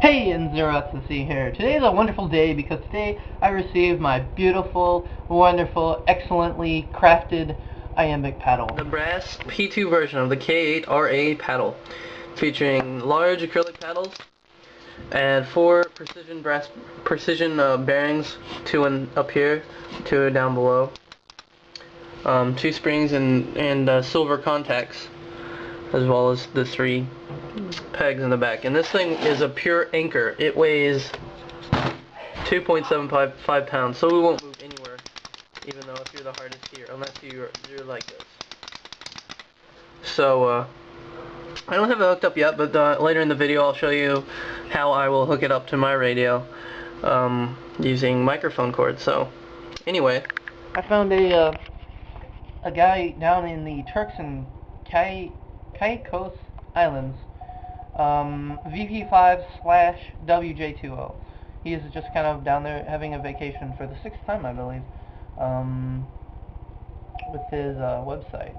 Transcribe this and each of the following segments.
Hey, and Zeroxacy here. Today is a wonderful day because today I received my beautiful, wonderful, excellently crafted iambic paddle. The brass P2 version of the K8RA paddle, featuring large acrylic paddles and four precision brass precision uh, bearings, two in, up here, two down below, um, two springs and and uh, silver contacts, as well as the three pegs in the back. And this thing is a pure anchor. It weighs 2.75 pounds, so we won't move anywhere, even though if you're the hardest here, unless you're, you're like this. So, uh, I don't have it hooked up yet, but uh, later in the video I'll show you how I will hook it up to my radio um, using microphone cords. So, anyway. I found a, uh, a guy down in the Turks and Caicos Islands um, VP5 slash WJ20. He is just kind of down there having a vacation for the sixth time, I believe, um, with his uh, website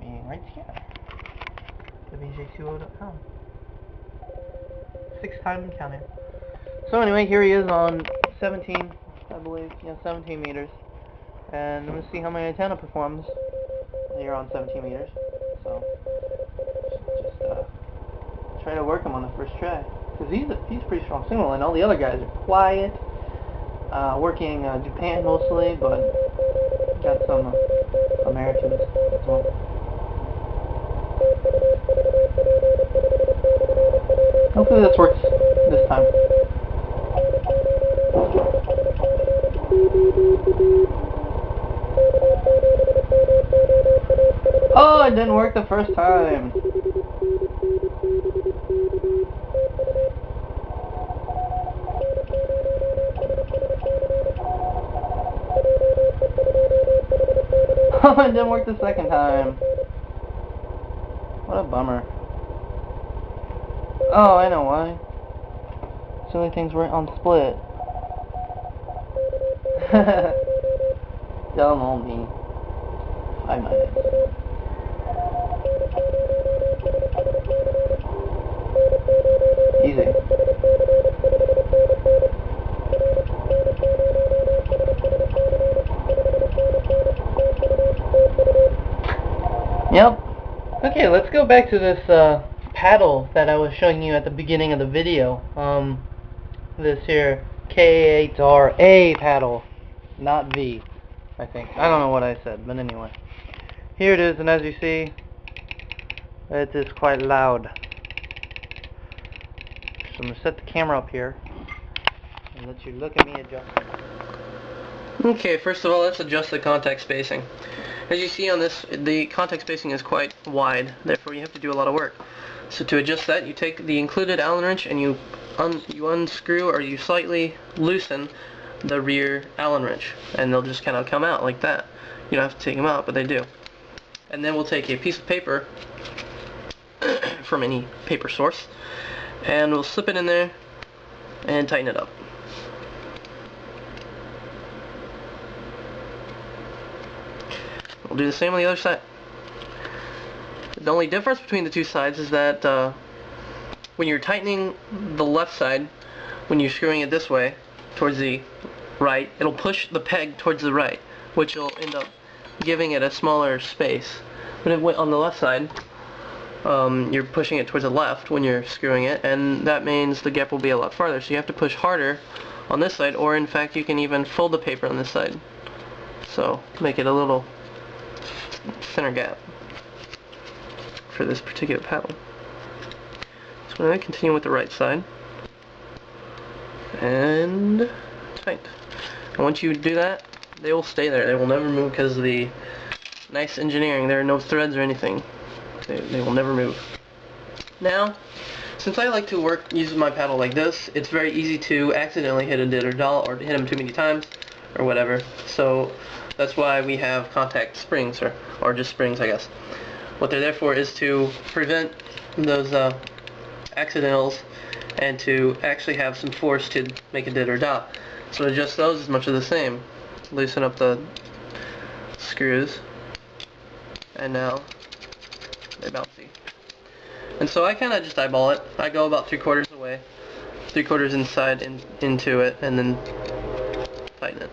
being right here, WJ20.com. Sixth time counting. So anyway, here he is on 17, I believe, yeah, 17 meters. And I'm going to see how my antenna performs here on 17 meters. So, try to work him on the first try. Because he's a, he's a pretty strong signal, and all the other guys are quiet, uh, working uh, Japan mostly, but got some uh, Americans as well. Hopefully this works this time. Oh, it didn't work the first time. Oh, it didn't work the second time. What a bummer. Oh, I know why. So many things were on split. Dumb old me. Five minutes. Yep. Okay, let's go back to this uh, paddle that I was showing you at the beginning of the video. Um, this here K8RA paddle, not V, I think. I don't know what I said, but anyway. Here it is, and as you see, it is quite loud. So I'm going to set the camera up here, and let you look at me adjust Okay, first of all, let's adjust the contact spacing. As you see on this, the contact spacing is quite wide, therefore you have to do a lot of work. So to adjust that, you take the included Allen wrench and you un you unscrew or you slightly loosen the rear Allen wrench, and they'll just kind of come out like that. You don't have to take them out, but they do. And then we'll take a piece of paper from any paper source, and we'll slip it in there and tighten it up. We'll do the same on the other side. The only difference between the two sides is that uh, when you're tightening the left side, when you're screwing it this way, towards the right, it'll push the peg towards the right, which will end up giving it a smaller space. When it went on the left side, um, you're pushing it towards the left when you're screwing it, and that means the gap will be a lot farther. So you have to push harder on this side, or in fact you can even fold the paper on this side. So make it a little thinner gap for this particular paddle. So I'm going to continue with the right side and tight. And once you do that, they will stay there. They will never move because of the nice engineering. There are no threads or anything. They, they will never move. Now, since I like to work using my paddle like this, it's very easy to accidentally hit a dit or dah or hit them too many times or whatever. So that's why we have contact springs, or, or just springs, I guess. What they're there for is to prevent those uh, accidentals and to actually have some force to make a dit or dot. So adjust those as much of the same. Loosen up the screws, and now they're bouncy. And so I kind of just eyeball it. I go about three quarters away, three quarters inside in, into it, and then tighten it.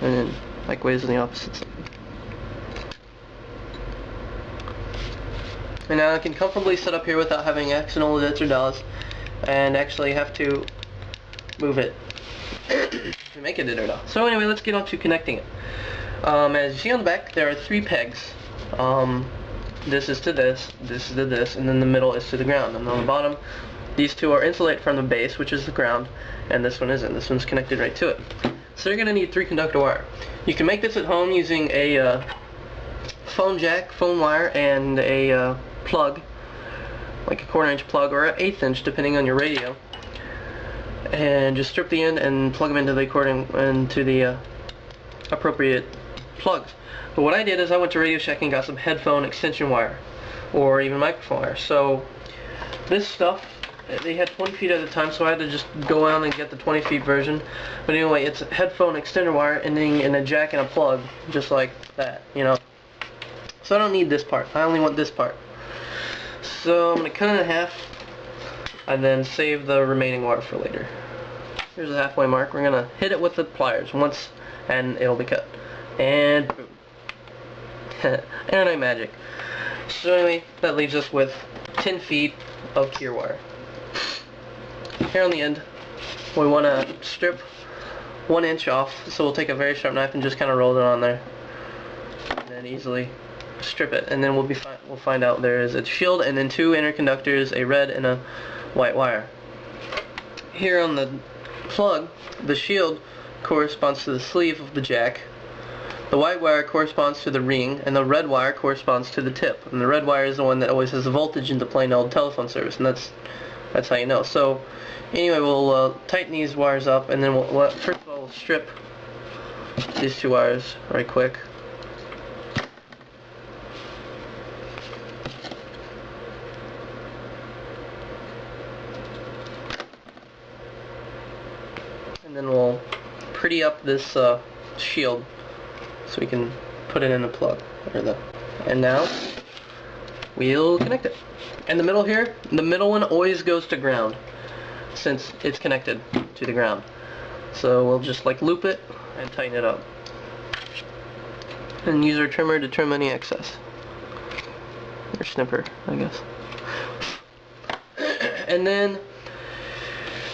And then likewise on the opposite side. And now I can comfortably sit up here without having accidental dits or dahs, and actually have to move it to make it a dah. So anyway, let's get on to connecting it. Um, as you see on the back, there are three pegs. Um, this is to this, this is to this, and then the middle is to the ground. And on the bottom, these two are insulated from the base, which is the ground, and this one isn't. This one's connected right to it. So you're going to need three conductor wire. You can make this at home using a uh, phone jack, phone wire, and a uh, plug, like a quarter inch plug or an eighth inch, depending on your radio. And just strip the end and plug them into the according into the uh, appropriate plugs. But what I did is I went to Radio Shack and got some headphone extension wire, or even microphone wire. So this stuff, they had 20 feet at a time, so I had to just go out and get the 20 feet version. But anyway, it's a headphone extender wire ending in a jack and a plug, just like that, you know. So I don't need this part. I only want this part. So I'm going to cut it in half, and then save the remaining wire for later. Here's the halfway mark. We're going to hit it with the pliers once, and it'll be cut. And boom. Internet magic. So anyway, that leaves us with 10 feet of Keir wire. Here on the end, we want to strip one inch off, so we'll take a very sharp knife and just kind of roll it on there. And then easily strip it, and then we'll be fi we'll find out there is a shield and then two inner conductors, a red and a white wire. Here on the plug, the shield corresponds to the sleeve of the jack, the white wire corresponds to the ring, and the red wire corresponds to the tip. And the red wire is the one that always has the voltage in the plain old telephone service, and that's that's how you know. So, anyway, we'll uh, tighten these wires up, and then we'll, we'll first of all we'll strip these two wires right quick. And then we'll pretty up this uh, shield so we can put it in a plug or the and now we'll connect it. And the middle here the middle one always goes to ground since it's connected to the ground. So we'll just like loop it and tighten it up. And use our trimmer to trim any excess. Or snipper I guess. And then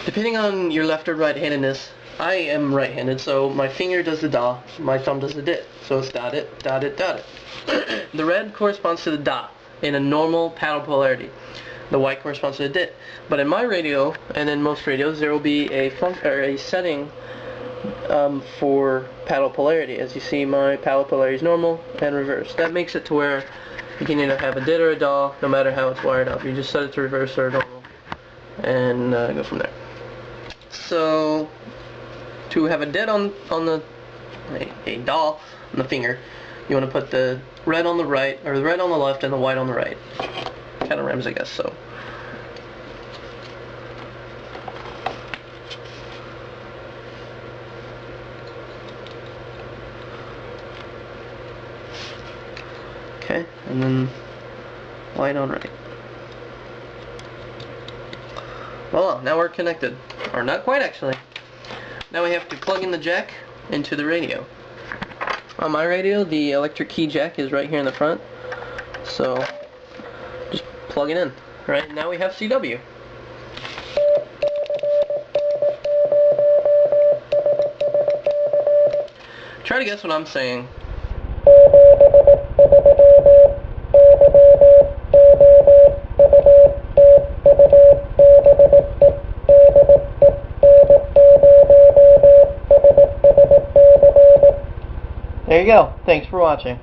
depending on your left or right handedness I am right-handed, so my finger does the da, my thumb does the dit. So it's dot it, dot it, dot it. the red corresponds to the da in a normal paddle polarity. The white corresponds to the dit. But in my radio, and in most radios, there will be a a setting um, for paddle polarity. As you see, my paddle polarity is normal and reverse. That makes it to where you can either have a dit or a dah, no matter how it's wired up. You just set it to reverse or normal, and uh, go from there. So to have a dit on on the a, a dah on the finger, you want to put the red on the right, or the red on the left and the white on the right. Kind of rhymes, I guess, so. Okay, and then white on right. Well, now we're connected. Or not quite, actually. Now we have to plug in the jack into the radio. On my radio, the electric key jack is right here in the front. So, just plug it in. Right, now we have CW. Try to guess what I'm saying. You go. Thanks for watching.